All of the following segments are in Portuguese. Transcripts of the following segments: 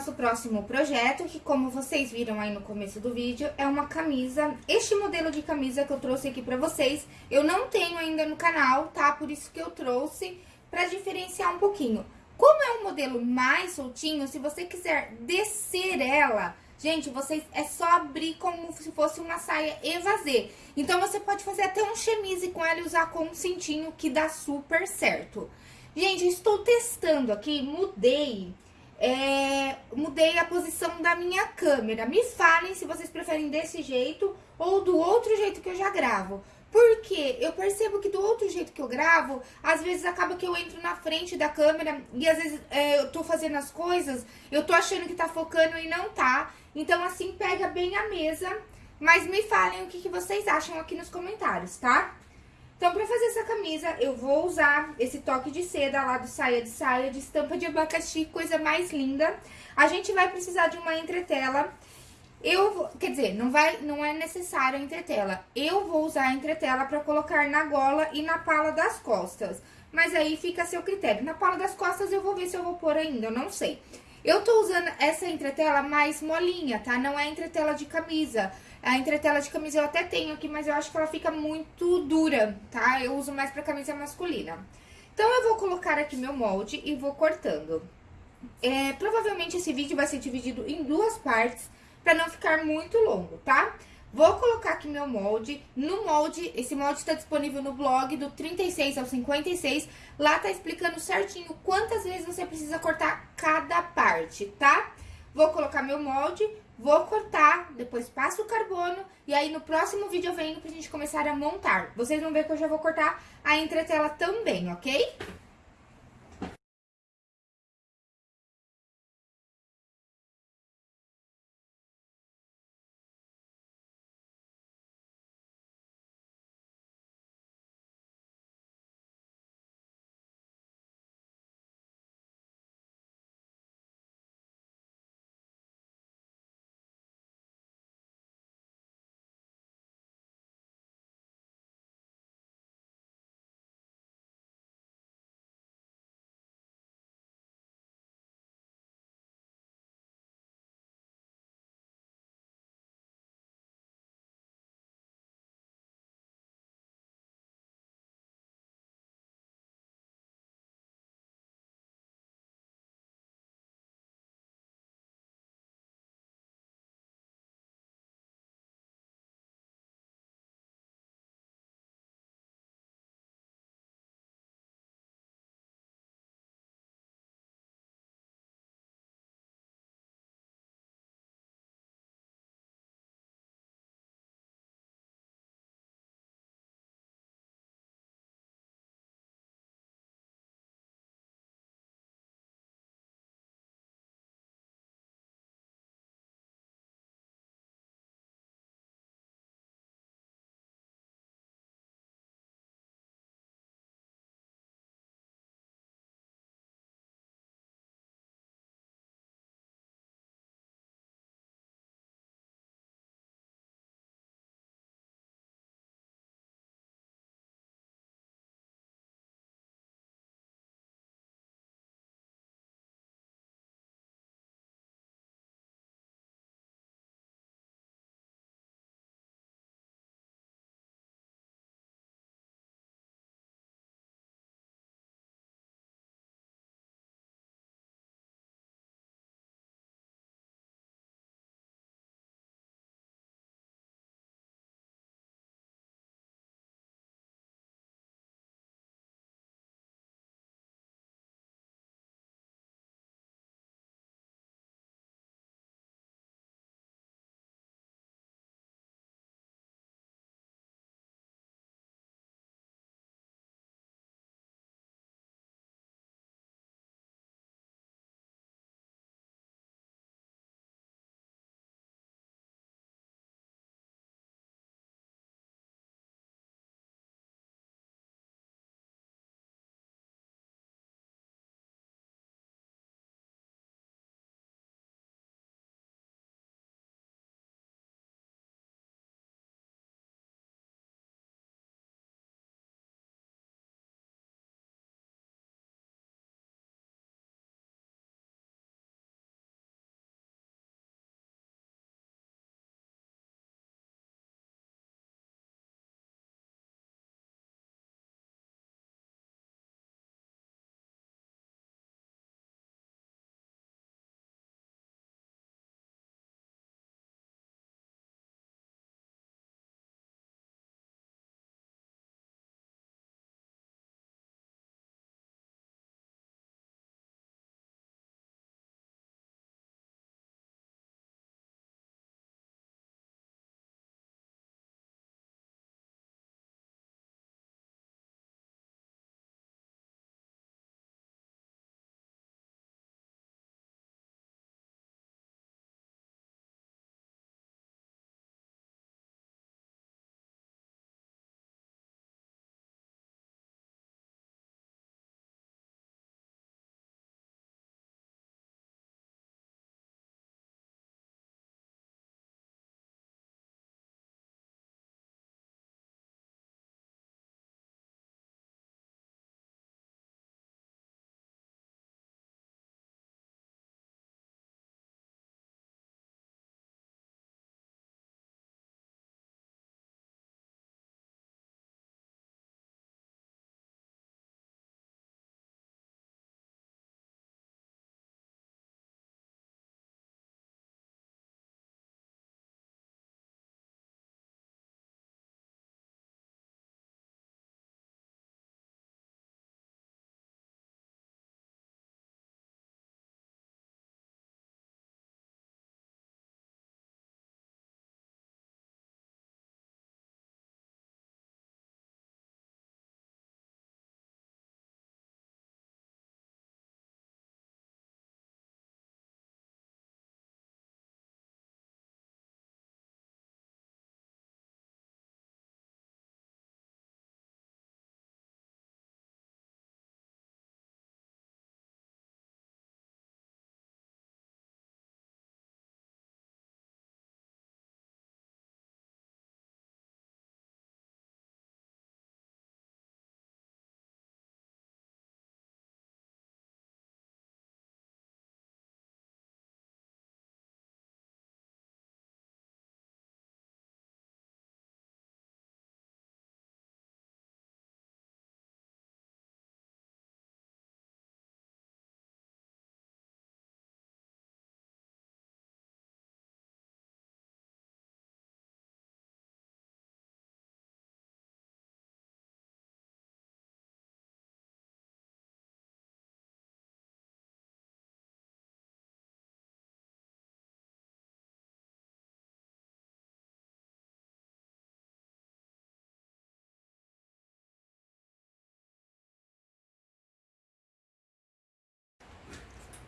nosso próximo projeto, que como vocês viram aí no começo do vídeo, é uma camisa, este modelo de camisa que eu trouxe aqui pra vocês, eu não tenho ainda no canal, tá? Por isso que eu trouxe, pra diferenciar um pouquinho. Como é um modelo mais soltinho, se você quiser descer ela, gente, vocês é só abrir como se fosse uma saia evasê. Então, você pode fazer até um chemise com ela e usar com um cintinho, que dá super certo. Gente, estou testando aqui, mudei, é, mudei a posição da minha câmera. Me falem se vocês preferem desse jeito ou do outro jeito que eu já gravo. Porque eu percebo que do outro jeito que eu gravo, às vezes acaba que eu entro na frente da câmera e às vezes é, eu tô fazendo as coisas, eu tô achando que tá focando e não tá. Então assim pega bem a mesa, mas me falem o que, que vocês acham aqui nos comentários, tá? Então, pra fazer essa camisa, eu vou usar esse toque de seda lá do saia de saia, de estampa de abacaxi, coisa mais linda. A gente vai precisar de uma entretela. Eu, quer dizer, não, vai, não é necessário a entretela. Eu vou usar a entretela pra colocar na gola e na pala das costas. Mas aí fica a seu critério. Na pala das costas eu vou ver se eu vou pôr ainda, eu não sei. Eu tô usando essa entretela mais molinha, tá? Não é entretela de camisa. A entretela de camisa eu até tenho aqui, mas eu acho que ela fica muito dura, tá? Eu uso mais pra camisa masculina. Então, eu vou colocar aqui meu molde e vou cortando. É, provavelmente esse vídeo vai ser dividido em duas partes, pra não ficar muito longo, tá? Vou colocar aqui meu molde. No molde, esse molde tá disponível no blog do 36 ao 56. Lá tá explicando certinho quantas vezes você precisa cortar cada parte, tá? Vou colocar meu molde, Vou cortar, depois passo o carbono e aí no próximo vídeo eu venho pra gente começar a montar. Vocês vão ver que eu já vou cortar a entretela também, ok?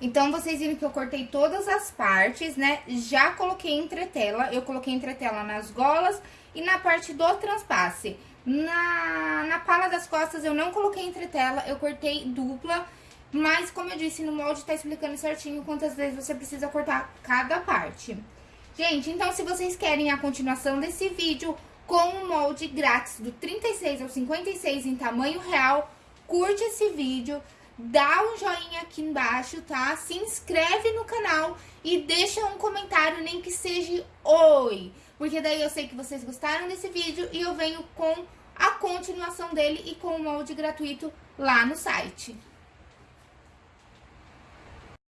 Então, vocês viram que eu cortei todas as partes, né? Já coloquei entretela, eu coloquei entretela nas golas e na parte do transpasse. Na, na pala das costas eu não coloquei entretela, eu cortei dupla, mas como eu disse, no molde tá explicando certinho quantas vezes você precisa cortar cada parte. Gente, então se vocês querem a continuação desse vídeo com o molde grátis do 36 ao 56 em tamanho real, curte esse vídeo, dá um joinha aqui embaixo, tá? Se inscreve no canal e deixa um comentário, nem que seja oi. Porque daí eu sei que vocês gostaram desse vídeo e eu venho com a continuação dele e com o molde gratuito lá no site.